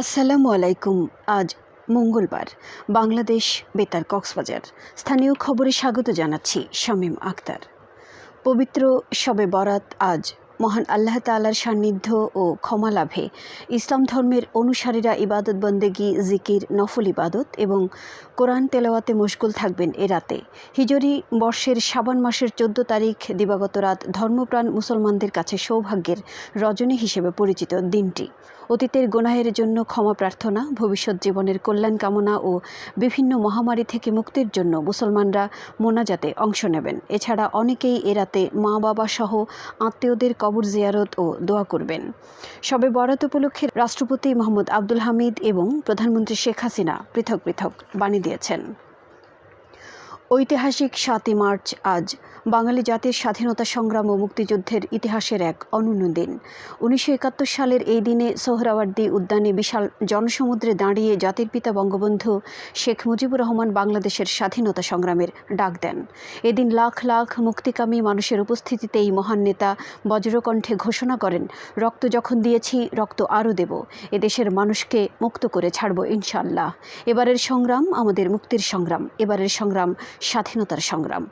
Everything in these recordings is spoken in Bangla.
আসসালামু আলাইকুম। আজ মঙ্গলবার, বাংলাদেশ বেতার কক্সবাজার। স্থানীয় খবরে স্বাগত জানাচ্ছি শামীম আক্তার। পবিত্র শবে বরাত আজ মহান আল্লাহ তালার সান্নিধ্য ও ক্ষমা লাভে। ইসলাম ধর্মের অনুসারীরা ইবাদত বন্দেগি, জিকির, নফল ইবাদত এবং কোরআন তেলাওয়াতে মশগুল থাকবেন এ রাতে। হিজরি বর্ষের সাবান মাসের চোদ্দ তারিখ দিবাগত রাত ধর্মপ্রাণ মুসলমানদের কাছে সৌভাগ্যের রজনী হিসেবে পরিচিত দিনটি। অতীতের গোনাহের জন্য ক্ষমা প্রার্থনা, ভবিষ্যৎ জীবনের কল্যাণ কামনা ও বিভিন্ন মহামারী থেকে মুক্তির জন্য মুসলমানরা মোনাজাতে অংশ নেবেন। এছাড়া অনেকেই এ রাতে মা বাবা সহ আত্মীয়দের কবর জিয়ারত ও দোয়া করবেন। সবে বরাত উপলক্ষে রাষ্ট্রপতি মোহাম্মদ আব্দুল হামিদ এবং প্রধানমন্ত্রী শেখ হাসিনা পৃথক পৃথক বাণী দিয়েছেন। ঐতিহাসিক সাতই মার্চ আজ, বাঙালি জাতির স্বাধীনতা সংগ্রাম ও মুক্তিযুদ্ধের ইতিহাসের এক অনন্য দিন। উনিশশো একাত্তর সালের এই দিনে সোহরাওয়ার্দী উদ্যানে বিশাল জনসমুদ্রে দাঁড়িয়ে জাতির পিতা বঙ্গবন্ধু শেখ মুজিবুর রহমান বাংলাদেশের স্বাধীনতা সংগ্রামের ডাক দেন। এদিন লাখ লাখ মুক্তিকামী মানুষের উপস্থিতিতে এই মহান নেতা বজ্রকণ্ঠে ঘোষণা করেন, রক্ত যখন দিয়েছি, রক্ত আরও দেব। এদেশের মানুষকে মুক্ত করে ছাড়ব ইনশাল্লাহ এবারের সংগ্রাম আমাদের মুক্তির সংগ্রাম। এবারের সংগ্রাম স্বাধীনতার সংগ্রাম।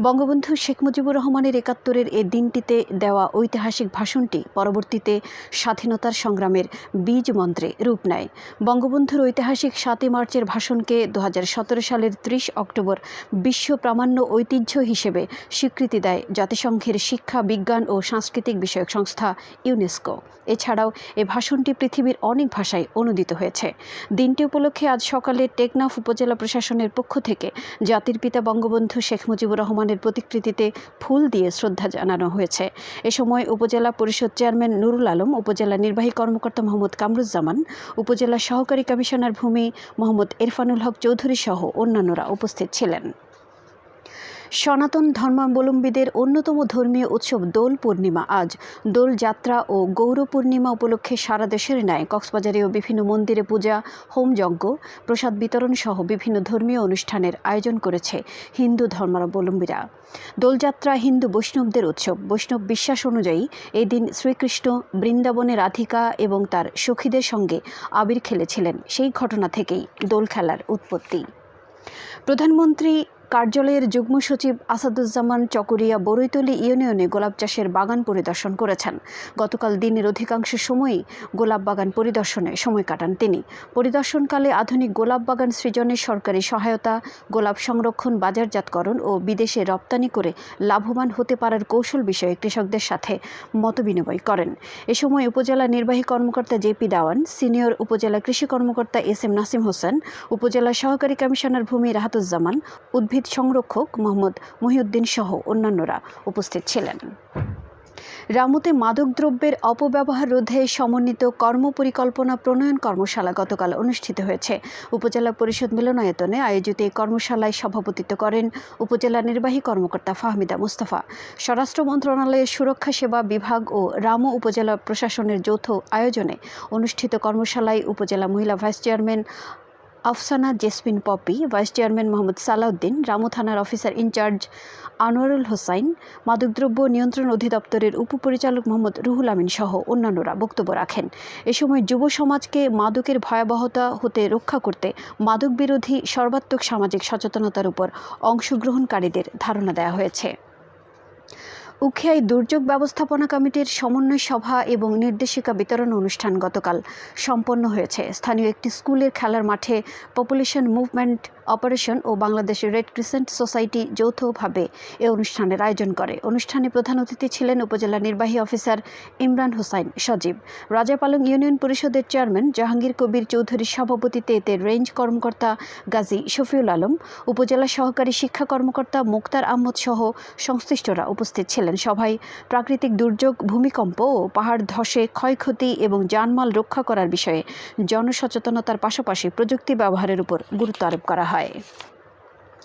বঙ্গবন্ধু শেখ মুজিবুর রহমানের একাত্তরের এ দিনটিতে দেওয়া ঐতিহাসিক ভাষণটি পরবর্তীতে স্বাধীনতার সংগ্রামের বীজ মন্ত্রে রূপ নেয়। বঙ্গবন্ধুর ঐতিহাসিক সাতই মার্চের ভাষণকে দু হাজার সতেরো সালের ত্রিশ অক্টোবর বিশ্ব প্রামাণ্য ঐতিহ্য হিসেবে স্বীকৃতি দেয় জাতিসংঘের শিক্ষা, বিজ্ঞান ও সাংস্কৃতিক বিষয়ক সংস্থা ইউনেস্কো। এছাড়াও এ ভাষণটি পৃথিবীর অনেক ভাষায় অনুদিত হয়েছে। দিনটি উপলক্ষে আজ সকালে টেকনাফ উপজেলা প্রশাসনের পক্ষ থেকে জাতির পিতা বঙ্গবন্ধু শেখ মুজিবুর রহমানের প্রতিকৃতিতে ফুল দিয়ে শ্রদ্ধা জানানো হয়েছে। এ সময় উপজেলা পরিষদ চেয়ারম্যান নুরুল আলম, উপজেলা নির্বাহী কর্মকর্তা মোহাম্মদ কামরুজ্জামান, উপজেলা সহকারী কমিশনার ভূমি মোহাম্মদ ইরফানুল হক চৌধুরী সহ অন্যান্যরা উপস্থিত ছিলেন। সনাতন ধর্মাবলম্বীদের অন্যতম ধর্মীয় উৎসব দোল পূর্ণিমা। আজ দোল যাত্রা ও গৌর পূর্ণিমা উপলক্ষে সারা দেশের ন্যায় কক্সবাজারেও বিভিন্ন মন্দিরে পূজা হোমযজ্ঞ প্রসাদ বিতরণ সহ বিভিন্ন ধর্মীয় অনুষ্ঠানের আয়োজন করেছে হিন্দু ধর্মাবলম্বীরা। দোলযাত্রা হিন্দু বৈষ্ণবদের উৎসব। বৈষ্ণব বিশ্বাস অনুযায়ী এই দিন শ্রীকৃষ্ণ বৃন্দাবনে রাধিকা এবং তার সখীদের সঙ্গে আবির খেলেছিলেন। সেই ঘটনা থেকেই দোল খেলার উৎপত্তি। প্রধানমন্ত্রী কার্যালয়ের যুগ্ম সচিব আসাদুজ্জামান চকরিয়া বরৈতলি ইউনিয়নে গোলাপ চাষের বাগান পরিদর্শন করেছেন। গতকাল দিনের অধিকাংশ সময়ই গোলাপ বাগান পরিদর্শনে সময় কাটান তিনি। পরিদর্শনকালে আধুনিক গোলাপ বাগান সৃজনের সরকারি সহায়তা, গোলাপ সংরক্ষণ, বাজারজাতকরণ ও বিদেশে রপ্তানি করে লাভবান হতে পারার কৌশল বিষয়ে কৃষকদের সাথে মতবিনিময় করেন। এ সময় উপজেলা নির্বাহী কর্মকর্তা জেপি দাওয়ান, সিনিয়র উপজেলা কৃষি কর্মকর্তা এস এম নাসিম হোসেন, উপজেলা সহকারী কমিশনার ভূমি রাহাতুজ্জামান, উদ্ভিদ উদ্ভিদ সংরক্ষক মোহাম্মদ মহিউদ্দিন সহ অন্যান্যরা উপস্থিত ছিলেন। রামুতে মাদকদ্রব্যের অপব্যবহার রোধে সমন্বিত কর্মপরিকল্পনা প্রণয়ন কর্মশালা গতকাল অনুষ্ঠিত হয়েছে। উপজেলা পরিষদ মিলনায়তনে আয়োজিত এই কর্মশালায় সভাপতিত্ব করেন উপজেলা নির্বাহী কর্মকর্তা ফাহমিদা মুস্তাফা। স্বরাষ্ট্র মন্ত্রণালয়ের সুরক্ষা সেবা বিভাগ ও রামু উপজেলা প্রশাসনের যৌথ আয়োজনে অনুষ্ঠিত কর্মশালায় উপজেলা মহিলা vice chairman Afsana Jesmin Popy, vice chairman Mohammad Salauddin, Ramu থানার অফিসার ইনচার্জ আনোয়ারুল হোসাইন, মাদকদ্রব্য নিয়ন্ত্রণ অধিদপ্তরের উপপরিচালক মোহাম্মদ রুহুল আমিন সহ অন্যান্যরা বক্তব্য রাখেন। এ সময় যুব সমাজকে মাদকের ভয়াবহতা হতে রক্ষা করতে মাদক বিরোধী সর্বাত্মক সামাজিক সচেতনতার উপর অংশগ্রহণকারীদের ধারণা দেওয়া হয়েছে। উখিয়ায় দুর্যোগ ব্যবস্থাপনা কমিটির সমন্বয় সভা এবং নির্দেশিকা বিতরণ অনুষ্ঠান গতকাল সম্পন্ন হয়েছে। স্থানীয় একটি স্কুলের খেলার মাঠে পপুলেশন মুভমেন্ট অপারেশন ও বাংলাদেশের রেড ক্রিসেন্ট সোসাইটি যৌথভাবে এ অনুষ্ঠানের আয়োজন করে। অনুষ্ঠানে প্রধান অতিথি ছিলেন উপজেলা নির্বাহী অফিসার ইমরান হোসাইন সজীব। রাজাপালং ইউনিয়ন পরিষদের চেয়ারম্যান জাহাঙ্গীর কবির চৌধুরীর সভাপতিতে এতে রেঞ্জ কর্মকর্তা গাজী শফিউল আলম, উপজেলা সহকারী শিক্ষা কর্মকর্তা মুক্তার আহমদ সহ সংশ্লিষ্টরা উপস্থিত ছিলেন। সভায় প্রাকৃতিক দুর্যোগ, ভূমিকম্প ও পাহাড় ধসে ক্ষয়ক্ষতি এবং জানমাল রক্ষা করার বিষয়ে জনসচেতনতার পাশাপাশি প্রযুক্তি ব্যবহারের উপর গুরুত্ব আরোপ করা হয়।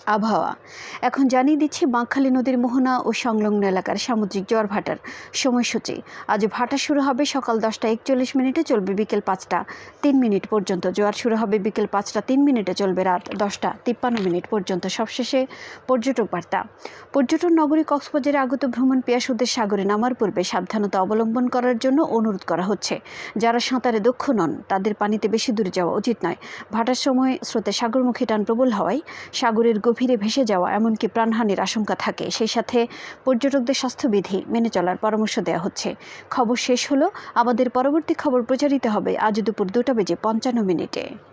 আবহাওয়া। এখন জানিয়ে দিচ্ছি, বাঁকখালী নদীর মোহনা ও সংলগ্ন এলাকার সামুদ্রিক জোয়ার ভাটার সময়সূচি। আজ ভাটা শুরু হবে সকাল দশটা একচল্লিশ মিনিটে, চলবে বিকেল পাঁচটা তিন মিনিট পর্যন্ত। জোয়ার শুরু হবে বিকেল পাঁচটা তিন মিনিটে, চলবে রাত দশটা তিপ্পান্ন মিনিট পর্যন্ত। সবশেষে পর্যটক বার্তা। পর্যটন নগরী কক্সবাজারে আগত ভ্রমণ পেয়াসুদের সাগরে নামার পূর্বে সাবধানতা অবলম্বন করার জন্য অনুরোধ করা হচ্ছে। যারা সাঁতারে দক্ষ নন, তাদের পানিতে বেশি দূরে যাওয়া উচিত নয়। ভাটার সময় স্রোতে সাগরমুখী টান প্রবল হওয়ায় সাগরের গভীরে ভেসে যাওয়া এমনকি প্রাণহানির আশঙ্কা থাকে। সেই সাথে পর্যটকদের স্বাস্থ্যবিধি মেনে চলার পরামর্শ দেওয়া হচ্ছে। খবর শেষ হলো। আমাদের পরবর্তী খবর প্রচারিত হবে আজ দুপুর দুটা বেজে পঞ্চান্ন মিনিটে।